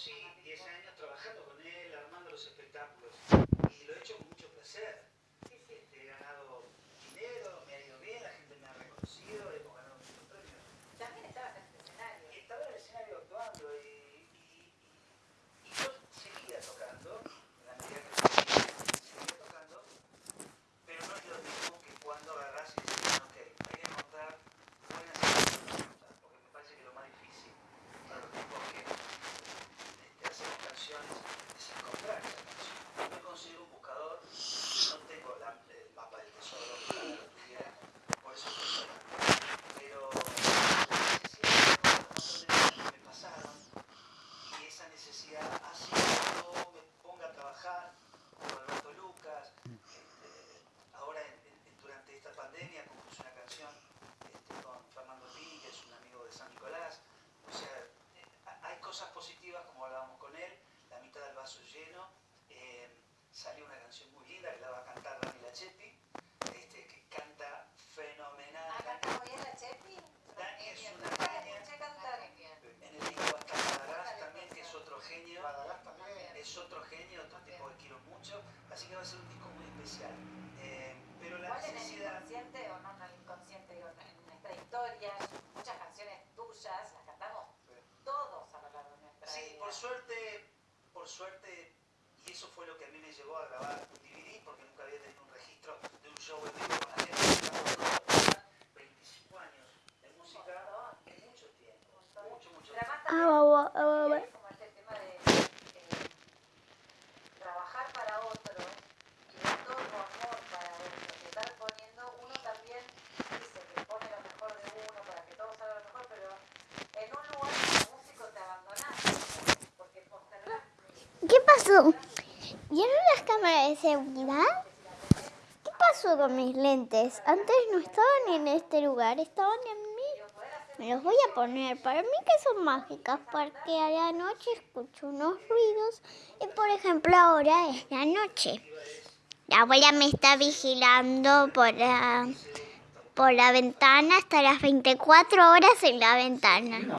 sí 10 años trabajando con él, armando los espectáculos. Y lo he hecho con mucho placer. Este, he ganado dinero, me ha ido bien, la gente me ha reconocido, hemos ganado muchos premios. También estabas en el escenario. Estaba en el escenario actuando y, y, y, y yo seguía tocando, en la medida que podía, seguía tocando, pero no es lo mismo que cuando agarras y dices, ok, hay que encontrar buenas canciones, porque me parece que lo más difícil para los tipos que este, hacemos canciones es encontrar esa canción. Yo me considero un buscador, no tengo la, el mapa del tesoro, ojalá lo tuviera, por eso estoy tocando. Pero la necesidad de encontrar canciones me pasaron y esa necesidad hace que yo me ponga a trabajar con Alberto Lucas. este, ahora, en- en- durante esta pandemia, compuse una canción este, con Fernando Pini, que es un amigo de San Nicolás. O sea, eh, ha- hay cosas positivas, como hablábamos con él, la mitad del vaso lleno. Eh, salió una canción muy linda que la va a cantar Dani Lachetti, este, que canta fenomenal. Ah, canta muy bien la Chepi. Dani es una genia. En el disco está Madagascar también, que es otro genio. También. Es otro genio, otro tipo que quiero mucho. Así que va a ser un disco muy especial. Eh, pero la en el necesidad. inconsciente, o no en el inconsciente, digo, en nuestra historia, muchas canciones tuyas las cantamos todos a lo largo de nuestra Sí, vida. por suerte, por suerte, eso fue lo que a mí me llevó a grabar un DVD, porque nunca había tenido un registro de un show en vivo con la gente. Estamos todos 25 años de música, es mucho tiempo, mucho, mucho Pero además tiempo. Ah, ah, ah, es como este tema de eh, trabajar para otros y dar todo tu amor para otros, y estar poniendo, uno también dice que pone lo mejor de uno para que todo salga lo mejor, pero en un lugar como músico te abandonás, porque postergás. ¿Qué pasó? ¿Vieron las cámaras de seguridad? ¿Qué pasó con mis lentes? Antes no estaban en este lugar, estaban en mí. Me los voy a poner. Para mí que son mágicas porque a la noche escucho unos ruidos y por ejemplo ahora es la noche. La abuela me está vigilando por la, por la ventana hasta las 24 horas en la ventana.